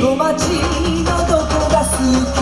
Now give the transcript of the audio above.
の街のどこが好き